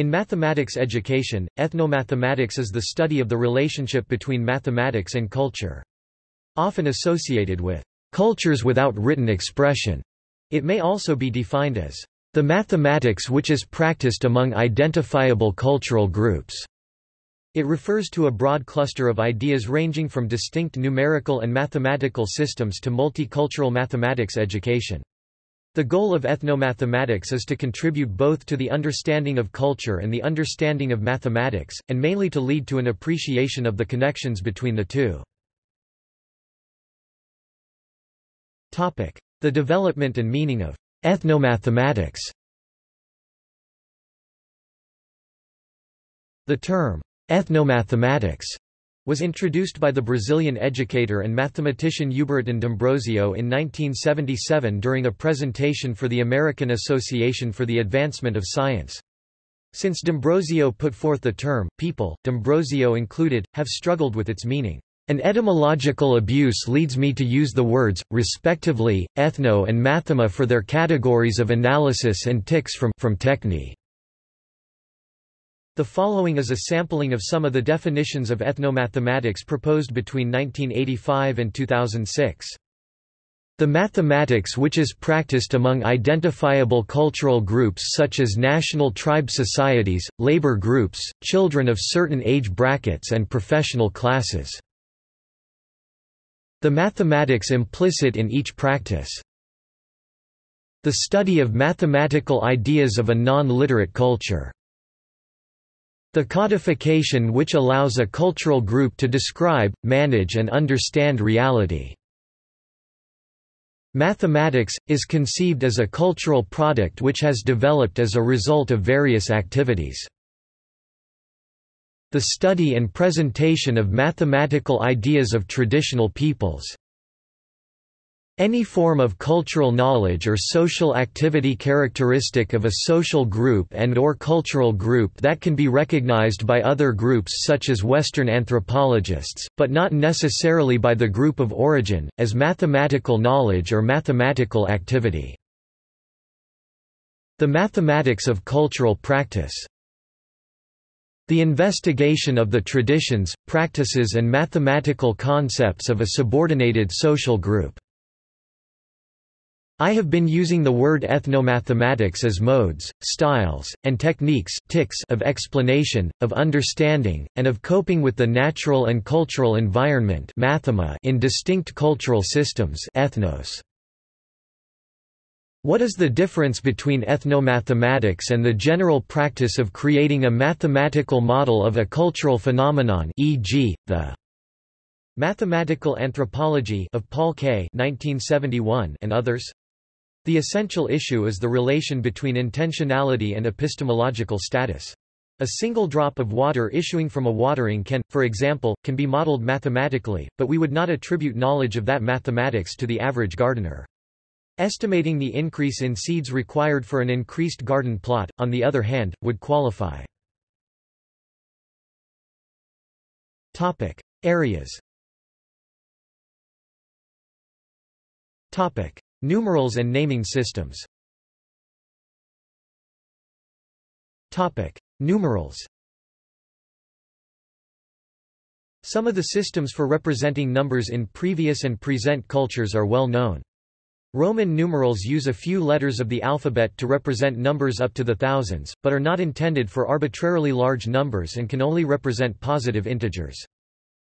In mathematics education, ethnomathematics is the study of the relationship between mathematics and culture. Often associated with cultures without written expression, it may also be defined as the mathematics which is practiced among identifiable cultural groups. It refers to a broad cluster of ideas ranging from distinct numerical and mathematical systems to multicultural mathematics education. The goal of ethnomathematics is to contribute both to the understanding of culture and the understanding of mathematics, and mainly to lead to an appreciation of the connections between the two. The development and meaning of ethnomathematics The term Ethnomathematics was introduced by the Brazilian educator and mathematician Ubiratan D'Ambrosio in 1977 during a presentation for the American Association for the Advancement of Science. Since D'Ambrosio put forth the term, people, D'Ambrosio included, have struggled with its meaning. An etymological abuse leads me to use the words, respectively, ethno and mathema for their categories of analysis and tics from, from techne. The following is a sampling of some of the definitions of ethnomathematics proposed between 1985 and 2006. The mathematics which is practiced among identifiable cultural groups such as national tribe societies, labor groups, children of certain age brackets and professional classes. The mathematics implicit in each practice. The study of mathematical ideas of a non-literate culture. The codification which allows a cultural group to describe, manage and understand reality. Mathematics, is conceived as a cultural product which has developed as a result of various activities. The study and presentation of mathematical ideas of traditional peoples. Any form of cultural knowledge or social activity characteristic of a social group and or cultural group that can be recognized by other groups such as Western anthropologists, but not necessarily by the group of origin, as mathematical knowledge or mathematical activity. The mathematics of cultural practice the investigation of the traditions, practices and mathematical concepts of a subordinated social group. I have been using the word ethnomathematics as modes, styles, and techniques tics of explanation, of understanding, and of coping with the natural and cultural environment mathema in distinct cultural systems ethnos. What is the difference between ethnomathematics and the general practice of creating a mathematical model of a cultural phenomenon e.g., the Mathematical Anthropology of Paul Kay 1971 and others? The essential issue is the relation between intentionality and epistemological status. A single drop of water issuing from a watering can, for example, can be modeled mathematically, but we would not attribute knowledge of that mathematics to the average gardener. Estimating the increase in seeds required for an increased garden plot, on the other hand, would qualify. Topic. Areas Topic. Numerals and naming systems Topic. Numerals Some of the systems for representing numbers in previous and present cultures are well known. Roman numerals use a few letters of the alphabet to represent numbers up to the thousands, but are not intended for arbitrarily large numbers and can only represent positive integers.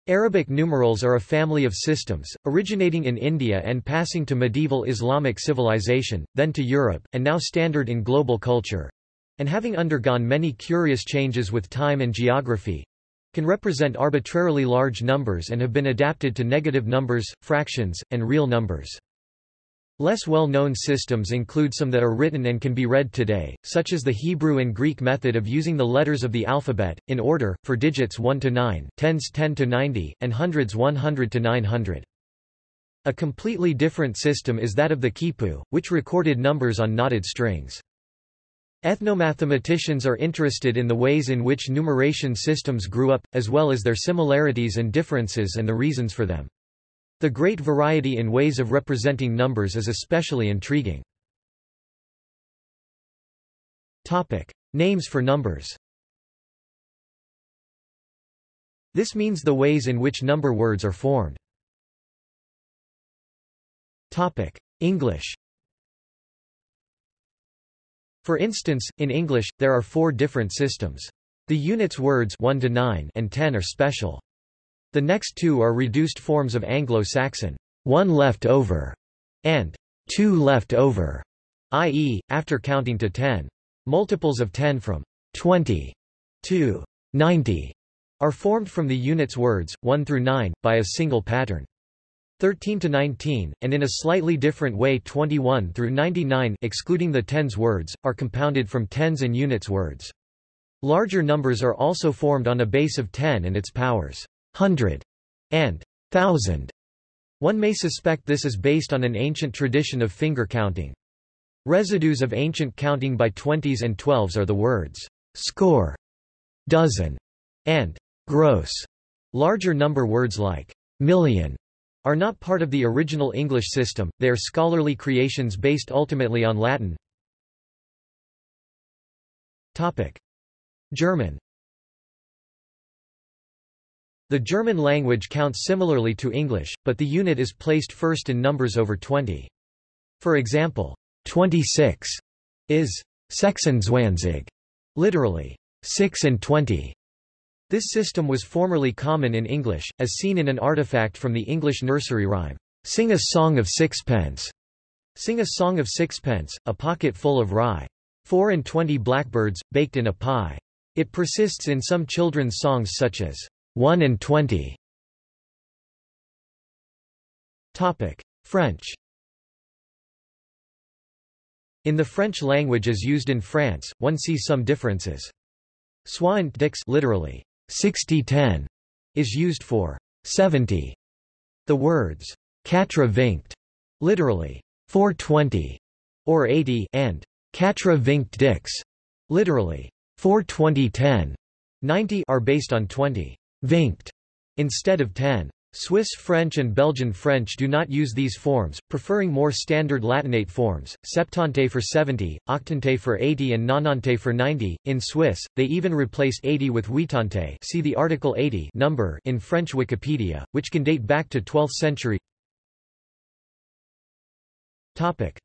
Arabic numerals are a family of systems, originating in India and passing to medieval Islamic civilization, then to Europe, and now standard in global culture, and having undergone many curious changes with time and geography, can represent arbitrarily large numbers and have been adapted to negative numbers, fractions, and real numbers. Less well-known systems include some that are written and can be read today, such as the Hebrew and Greek method of using the letters of the alphabet, in order, for digits 1 to 9, tens 10 to 90, and hundreds 100 to 900. A completely different system is that of the quipu, which recorded numbers on knotted strings. Ethnomathematicians are interested in the ways in which numeration systems grew up, as well as their similarities and differences and the reasons for them. The great variety in ways of representing numbers is especially intriguing. Topic. Names for numbers This means the ways in which number words are formed. Topic. English For instance, in English, there are four different systems. The units words 1 to 9 and 10 are special. The next two are reduced forms of Anglo-Saxon, one left over, and two left over, i.e., after counting to 10. Multiples of 10 from 20 to 90 are formed from the units words, 1 through 9, by a single pattern. 13 to 19, and in a slightly different way 21 through 99 excluding the tens words, are compounded from tens and units words. Larger numbers are also formed on a base of 10 and its powers, hundred and thousand. One may suspect this is based on an ancient tradition of finger counting. Residues of ancient counting by twenties and twelves are the words score, dozen, and gross. Larger number words like million are not part of the original English system, they are scholarly creations based ultimately on Latin. Topic. German The German language counts similarly to English, but the unit is placed first in numbers over 20. For example, 26 is Sechsundzwanzig, literally, 6 and 20. This system was formerly common in English, as seen in an artifact from the English nursery rhyme, Sing a song of sixpence. Sing a song of sixpence, a pocket full of rye. Four and twenty blackbirds, baked in a pie. It persists in some children's songs such as, One and twenty. Topic. French in the French language as used in France, one sees some differences. Soixante dix literally, 60-10, is used for 70. The words quatre-vingts, literally, 420, or 80, and quatre-vingt dix, literally, 420-10, 90 are based on 20 instead of 10. Swiss French and Belgian French do not use these forms, preferring more standard Latinate forms, septante for 70, octante for 80 and nonante for 90. In Swiss, they even replace 80 with huitante see the article 80 number in French Wikipedia, which can date back to 12th century. Topic.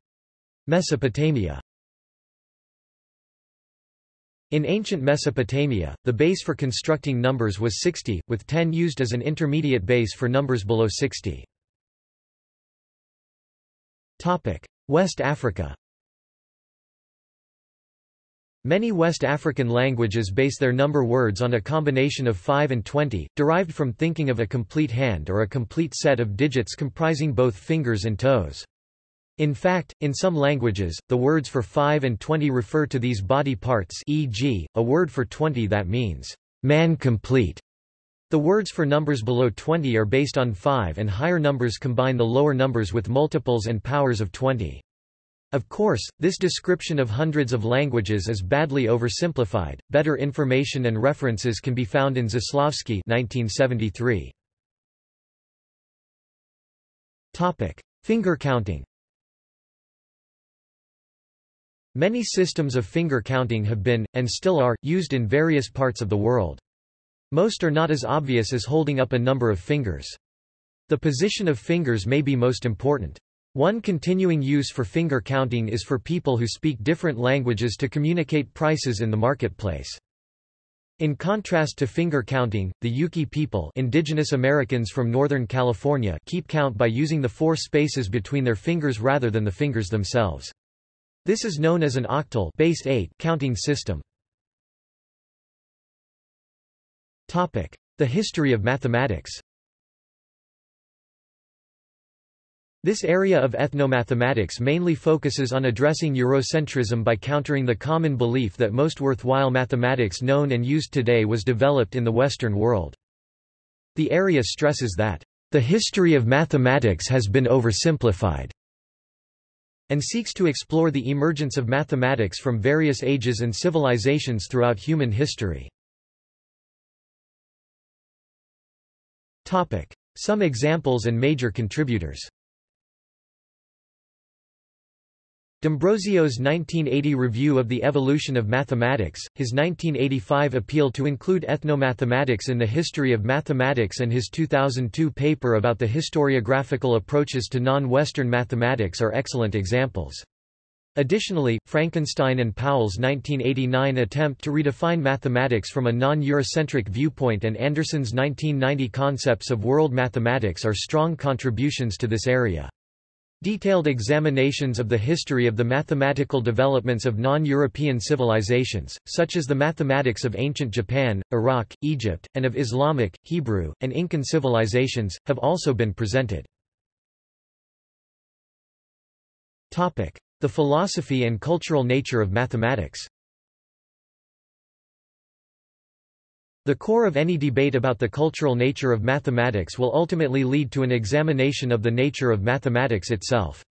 Mesopotamia in ancient Mesopotamia, the base for constructing numbers was 60, with 10 used as an intermediate base for numbers below 60. West Africa Many West African languages base their number words on a combination of 5 and 20, derived from thinking of a complete hand or a complete set of digits comprising both fingers and toes. In fact, in some languages, the words for 5 and 20 refer to these body parts e.g., a word for 20 that means, man complete. The words for numbers below 20 are based on 5 and higher numbers combine the lower numbers with multiples and powers of 20. Of course, this description of hundreds of languages is badly oversimplified. Better information and references can be found in Zaslavsky 1973. Topic: Finger counting. Many systems of finger counting have been, and still are, used in various parts of the world. Most are not as obvious as holding up a number of fingers. The position of fingers may be most important. One continuing use for finger counting is for people who speak different languages to communicate prices in the marketplace. In contrast to finger counting, the Yuki people indigenous Americans from Northern California keep count by using the four spaces between their fingers rather than the fingers themselves. This is known as an octal base 8 counting system. Topic: The history of mathematics. This area of ethnomathematics mainly focuses on addressing Eurocentrism by countering the common belief that most worthwhile mathematics known and used today was developed in the Western world. The area stresses that, "...the history of mathematics has been oversimplified." And seeks to explore the emergence of mathematics from various ages and civilizations throughout human history. Some examples and major contributors D'Ambrosio's 1980 review of the evolution of mathematics, his 1985 appeal to include ethnomathematics in the history of mathematics and his 2002 paper about the historiographical approaches to non-Western mathematics are excellent examples. Additionally, Frankenstein and Powell's 1989 attempt to redefine mathematics from a non-Eurocentric viewpoint and Anderson's 1990 concepts of world mathematics are strong contributions to this area. Detailed examinations of the history of the mathematical developments of non-European civilizations, such as the mathematics of ancient Japan, Iraq, Egypt, and of Islamic, Hebrew, and Incan civilizations, have also been presented. The philosophy and cultural nature of mathematics The core of any debate about the cultural nature of mathematics will ultimately lead to an examination of the nature of mathematics itself.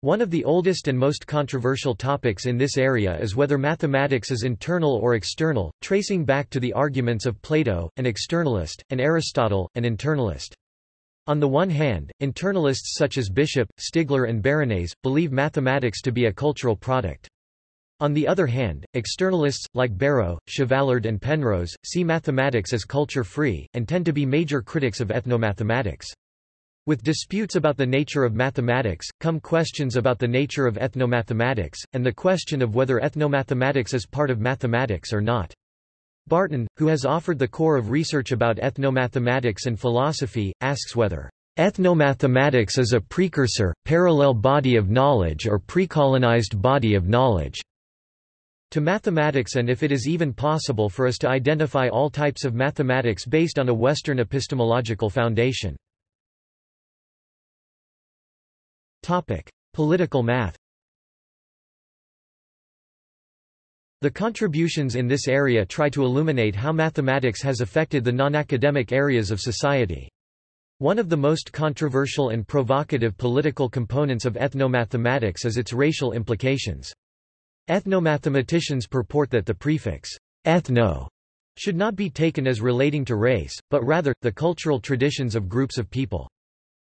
One of the oldest and most controversial topics in this area is whether mathematics is internal or external, tracing back to the arguments of Plato, an externalist, and Aristotle, an internalist. On the one hand, internalists such as Bishop, Stigler and Baranese, believe mathematics to be a cultural product. On the other hand, externalists, like Barrow, Chevallard and Penrose, see mathematics as culture-free, and tend to be major critics of ethnomathematics. With disputes about the nature of mathematics, come questions about the nature of ethnomathematics, and the question of whether ethnomathematics is part of mathematics or not. Barton, who has offered the core of research about ethnomathematics and philosophy, asks whether ethnomathematics is a precursor, parallel body of knowledge or precolonized body of knowledge to mathematics and if it is even possible for us to identify all types of mathematics based on a Western epistemological foundation. Topic. Political math The contributions in this area try to illuminate how mathematics has affected the non-academic areas of society. One of the most controversial and provocative political components of ethnomathematics is its racial implications. Ethnomathematicians purport that the prefix ethno should not be taken as relating to race, but rather, the cultural traditions of groups of people.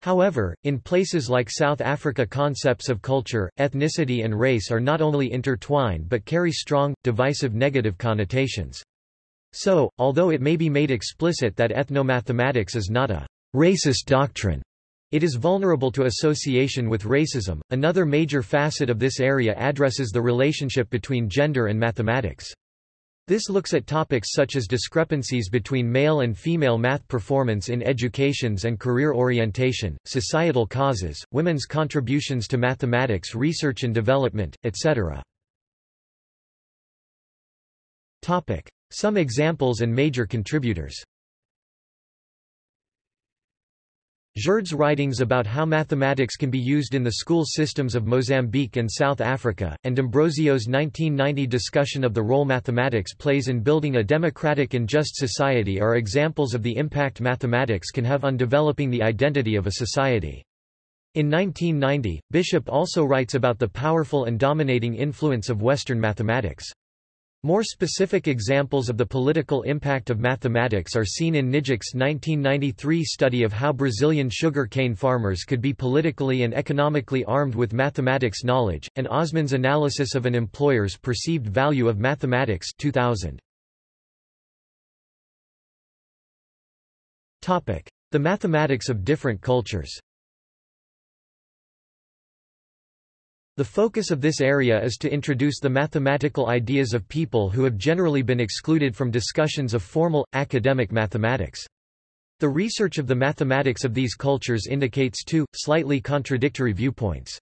However, in places like South Africa concepts of culture, ethnicity and race are not only intertwined but carry strong, divisive negative connotations. So, although it may be made explicit that ethnomathematics is not a racist doctrine, it is vulnerable to association with racism. Another major facet of this area addresses the relationship between gender and mathematics. This looks at topics such as discrepancies between male and female math performance in educations and career orientation, societal causes, women's contributions to mathematics research and development, etc. Topic: Some examples and major contributors Gerd's writings about how mathematics can be used in the school systems of Mozambique and South Africa, and D'Ambrosio's 1990 discussion of the role mathematics plays in building a democratic and just society are examples of the impact mathematics can have on developing the identity of a society. In 1990, Bishop also writes about the powerful and dominating influence of Western mathematics. More specific examples of the political impact of mathematics are seen in Knijnik's 1993 study of how Brazilian sugar cane farmers could be politically and economically armed with mathematics knowledge, and Osman's analysis of an employer's perceived value of mathematics 2000. The mathematics of different cultures The focus of this area is to introduce the mathematical ideas of people who have generally been excluded from discussions of formal, academic mathematics. The research of the mathematics of these cultures indicates two, slightly contradictory viewpoints.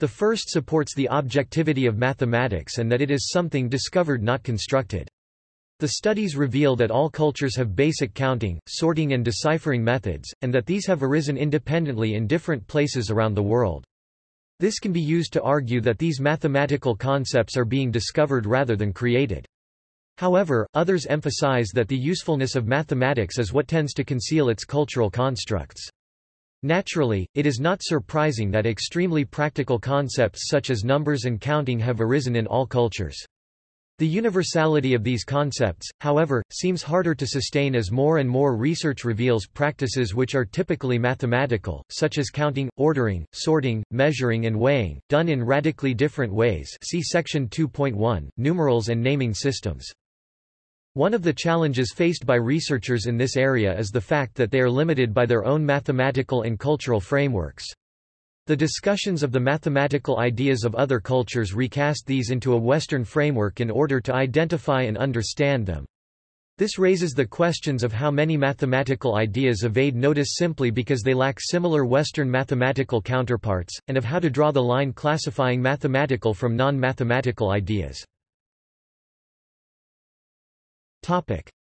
The first supports the objectivity of mathematics and that it is something discovered not constructed. The studies reveal that all cultures have basic counting, sorting and deciphering methods, and that these have arisen independently in different places around the world. This can be used to argue that these mathematical concepts are being discovered rather than created. However, others emphasize that the usefulness of mathematics is what tends to conceal its cultural constructs. Naturally, it is not surprising that extremely practical concepts such as numbers and counting have arisen in all cultures. The universality of these concepts, however, seems harder to sustain as more and more research reveals practices which are typically mathematical, such as counting, ordering, sorting, measuring and weighing, done in radically different ways see section 2.1, numerals and naming systems. One of the challenges faced by researchers in this area is the fact that they are limited by their own mathematical and cultural frameworks. The discussions of the mathematical ideas of other cultures recast these into a Western framework in order to identify and understand them. This raises the questions of how many mathematical ideas evade notice simply because they lack similar Western mathematical counterparts, and of how to draw the line classifying mathematical from non-mathematical ideas.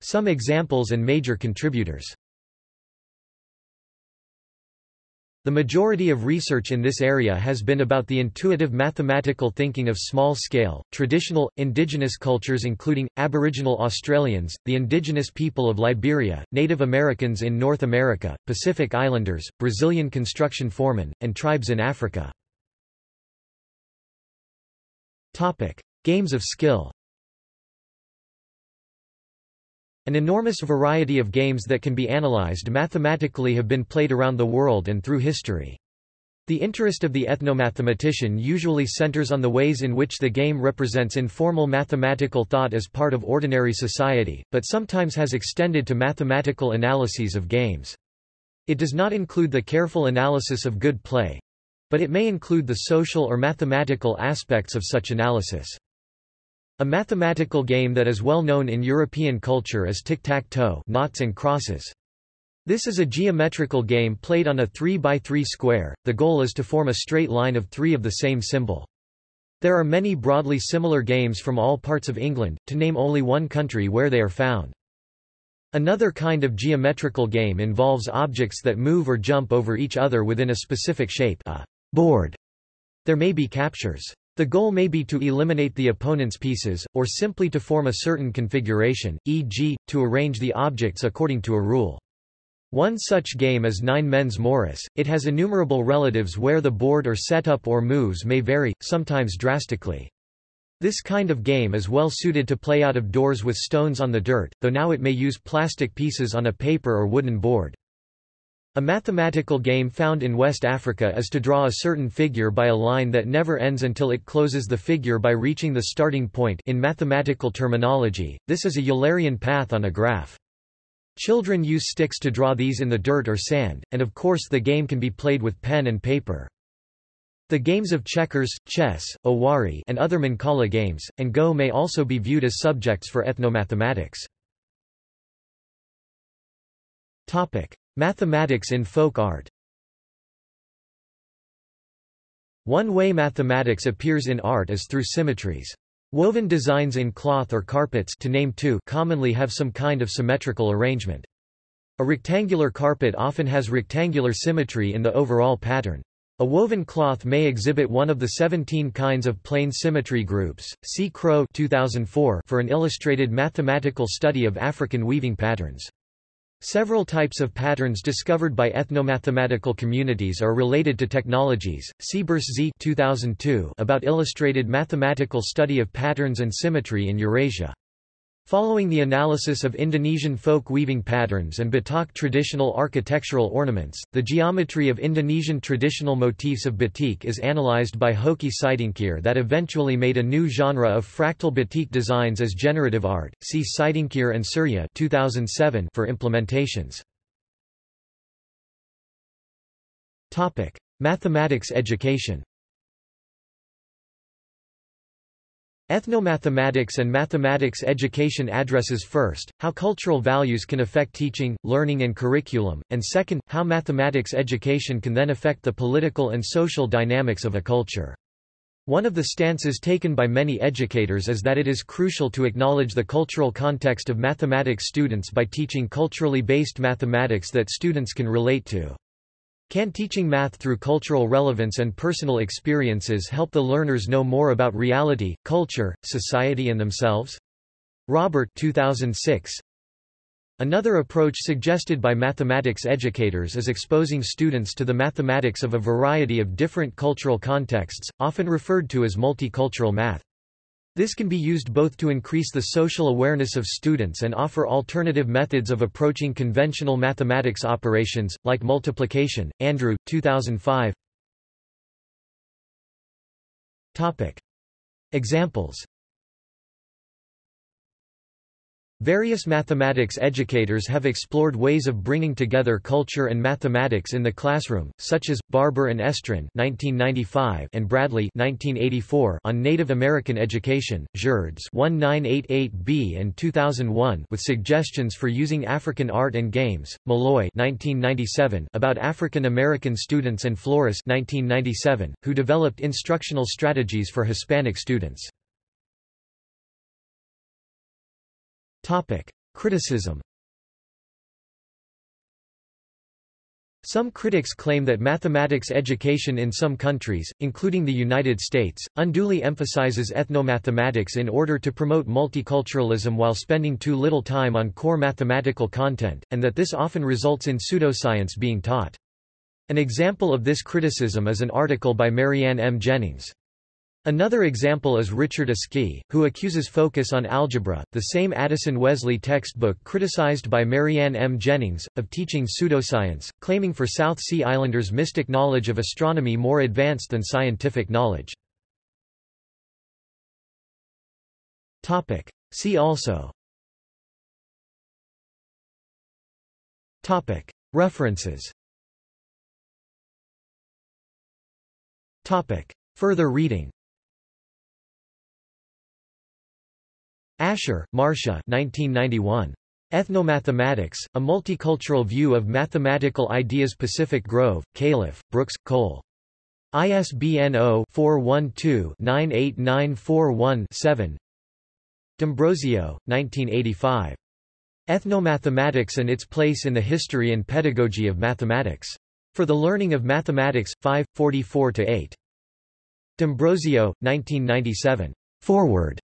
Some examples and major contributors The majority of research in this area has been about the intuitive mathematical thinking of small-scale, traditional, indigenous cultures including, Aboriginal Australians, the indigenous people of Liberia, Native Americans in North America, Pacific Islanders, Brazilian construction foremen, and tribes in Africa. Games of skill An enormous variety of games that can be analyzed mathematically have been played around the world and through history. The interest of the ethnomathematician usually centers on the ways in which the game represents informal mathematical thought as part of ordinary society, but sometimes has extended to mathematical analyses of games. It does not include the careful analysis of good play, but it may include the social or mathematical aspects of such analysis. A mathematical game that is well known in European culture is tic-tac-toe noughts and crosses. This is a geometrical game played on a 3x3 square, the goal is to form a straight line of three of the same symbol. There are many broadly similar games from all parts of England, to name only one country where they are found. Another kind of geometrical game involves objects that move or jump over each other within a specific shape a board. There may be captures. The goal may be to eliminate the opponent's pieces, or simply to form a certain configuration, e.g., to arrange the objects according to a rule. One such game is Nine Men's Morris. It has innumerable relatives where the board or setup or moves may vary, sometimes drastically. This kind of game is well suited to play out of doors with stones on the dirt, though now it may use plastic pieces on a paper or wooden board. A mathematical game found in West Africa is to draw a certain figure by a line that never ends until it closes the figure by reaching the starting point in mathematical terminology, this is a Eulerian path on a graph. Children use sticks to draw these in the dirt or sand, and of course the game can be played with pen and paper. The games of checkers, chess, owari and other Mancala games, and Go may also be viewed as subjects for ethnomathematics. Topic. Mathematics in folk art One way mathematics appears in art is through symmetries. Woven designs in cloth or carpets to name two commonly have some kind of symmetrical arrangement. A rectangular carpet often has rectangular symmetry in the overall pattern. A woven cloth may exhibit one of the 17 kinds of plane symmetry groups. See Crowe 2004 for an illustrated mathematical study of African weaving patterns. Several types of patterns discovered by ethnomathematical communities are related to technologies. Siebers Z 2002 about illustrated mathematical study of patterns and symmetry in Eurasia. Following the analysis of Indonesian folk weaving patterns and Batak traditional architectural ornaments, the geometry of Indonesian traditional motifs of batik is analyzed by Hokky Situngkir that eventually made a new genre of fractal batik designs as generative art. See Sidingkir and Surya 2007 for implementations. Topic: Mathematics education. Ethnomathematics and mathematics education addresses first, how cultural values can affect teaching, learning and curriculum, and second, how mathematics education can then affect the political and social dynamics of a culture. One of the stances taken by many educators is that it is crucial to acknowledge the cultural context of mathematics students by teaching culturally based mathematics that students can relate to. Can teaching math through cultural relevance and personal experiences help the learners know more about reality, culture, society and themselves? Robert 2006. Another approach suggested by mathematics educators is exposing students to the mathematics of a variety of different cultural contexts, often referred to as multicultural math. This can be used both to increase the social awareness of students and offer alternative methods of approaching conventional mathematics operations, like multiplication. Andrew, 2005. Topic. Examples Various mathematics educators have explored ways of bringing together culture and mathematics in the classroom, such as, Barber and Estrin and Bradley on Native American Education, Gerdes 1988b and 2001 with suggestions for using African art and games, Malloy 1997 about African American students and Flores 1997, who developed instructional strategies for Hispanic students. Topic. Criticism Some critics claim that mathematics education in some countries, including the United States, unduly emphasizes ethnomathematics in order to promote multiculturalism while spending too little time on core mathematical content, and that this often results in pseudoscience being taught. An example of this criticism is an article by Marianne M. Jennings. Another example is Richard Askey, who accuses focus on algebra, the same Addison Wesley textbook criticized by Marianne M. Jennings, of teaching pseudoscience, claiming for South Sea Islanders mystic knowledge of astronomy more advanced than scientific knowledge. See also. References. Further reading Ascher, Marcia 1991. Ethnomathematics, A Multicultural View of Mathematical Ideas Pacific Grove, Califf, Brooks, Cole. ISBN 0-412-98941-7 D'Ambrosio, 1985. Ethnomathematics and its Place in the History and Pedagogy of Mathematics. For the Learning of Mathematics, 5, 44-8. D'Ambrosio, 1997. Forward.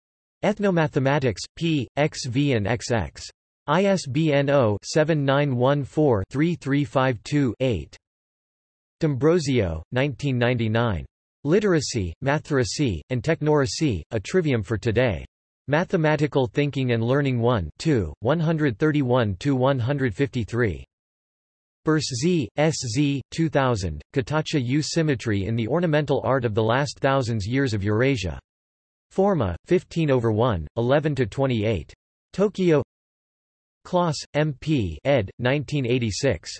Ethnomathematics, p. xv and xx. ISBN 0-7914-3352-8. D'Ambrosio, 1999. Literacy, Matheracy, and Technoracy, A Trivium for Today. Mathematical Thinking and Learning 1 2, 131-153. Burs S.Z., 2000, Katacha U Symmetry in the Ornamental Art of the Last Thousands Years of Eurasia. Forma, 15 over 1, 11 to 28. Tokyo. Closs, M.P. ed. 1986.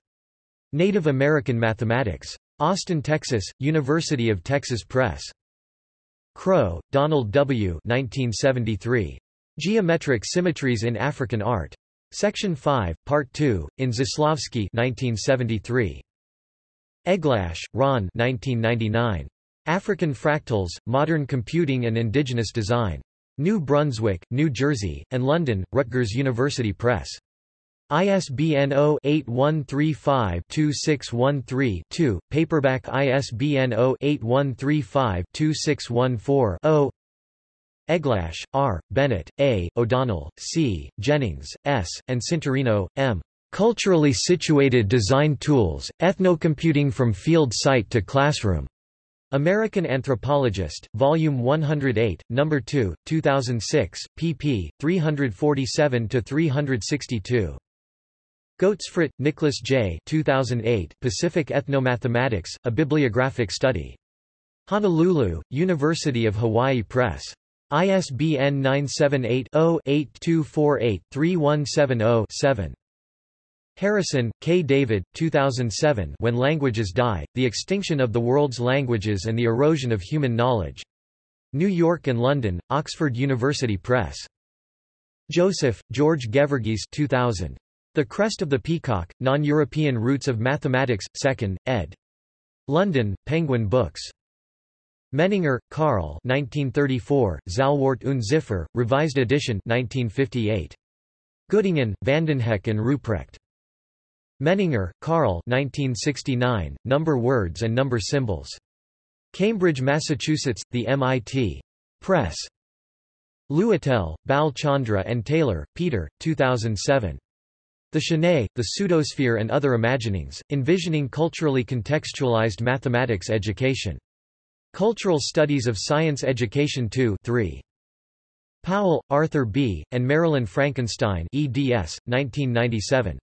Native American Mathematics. Austin, Texas, University of Texas Press. Crowe, Donald W. 1973. Geometric Symmetries in African Art. Section 5, Part 2, in Zaslavsky 1973. Eglash, Ron 1999. African Fractals, Modern Computing and Indigenous Design. New Brunswick, New Jersey, and London, Rutgers University Press. ISBN 0-8135-2613-2, paperback ISBN 0-8135-2614-0 Eglash, R., Bennett, A., O'Donnell, C., Jennings, S., and Cintorino, M. Culturally Situated Design Tools, Ethnocomputing from Field Site to Classroom. American Anthropologist, Volume 108, No. 2, 2006, pp. 347-362. Goetzfridt, Nicholas J. 2008, Pacific Ethnomathematics, A Bibliographic Study. Honolulu, University of Hawaii Press. ISBN 978 0 8248 3170 7. Harrison, K. David, 2007 When Languages Die, The Extinction of the World's Languages and the Erosion of Human Knowledge. New York and London, Oxford University Press. Joseph, George Gheverghese 2000. The Crest of the Peacock, Non-European Roots of Mathematics, 2nd, ed. London, Penguin Books. Menninger, Karl 1934, Zahlwort und Ziffer, Revised Edition 1958. Göttingen, Vandenhoeck and Ruprecht. Menninger, Karl 1969, Number Words and Number Symbols. Cambridge, Massachusetts, The MIT Press. Luitel, Bal Chandra and Taylor, Peter, 2007. The Sanai, the Pseudosphere and Other Imaginings, Envisioning Culturally Contextualized Mathematics Education. Cultural Studies of Science Education 2 3. Powell, Arthur B., and Marilyn Frankenstein eds. 1997.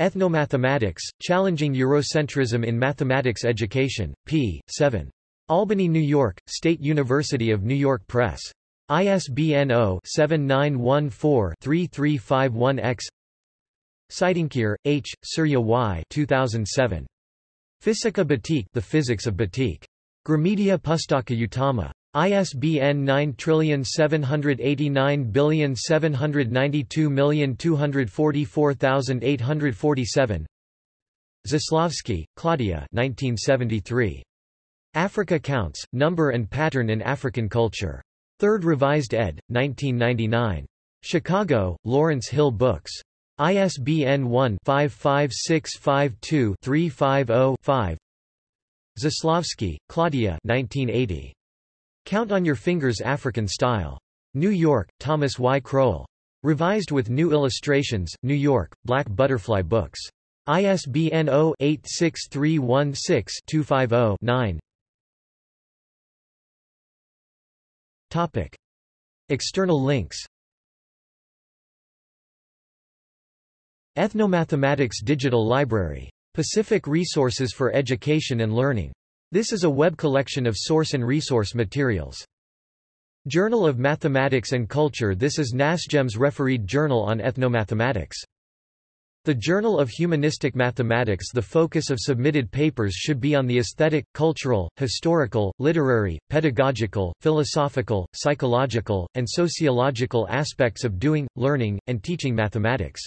Ethnomathematics, Challenging Eurocentrism in Mathematics Education, p. 7. Albany, New York, State University of New York Press. ISBN 0-7914-3351-X Situngkir, H., Surya Y. 2007. Fisika Batik The Physics of Batik. Gramedia Pustaka Utama. ISBN 9789792244847 Zaslavsky, Claudia 1973. Africa Counts, Number and Pattern in African Culture. Third Revised ed., 1999. Chicago, Lawrence Hill Books. ISBN 1-55652-350-5 Zaslavsky, Claudia 1980. Count on Your Fingers African Style. New York, Thomas Y. Crowell. Revised with new illustrations, New York, Black Butterfly Books. ISBN 0-86316-250-9 External links Ethnomathematics Digital Library. Pacific Resources for Education and Learning. This is a web collection of source and resource materials. Journal of Mathematics and Culture This is NASGEM's refereed journal on ethnomathematics. The Journal of Humanistic Mathematics The focus of submitted papers should be on the aesthetic, cultural, historical, literary, pedagogical, philosophical, psychological, and sociological aspects of doing, learning, and teaching mathematics.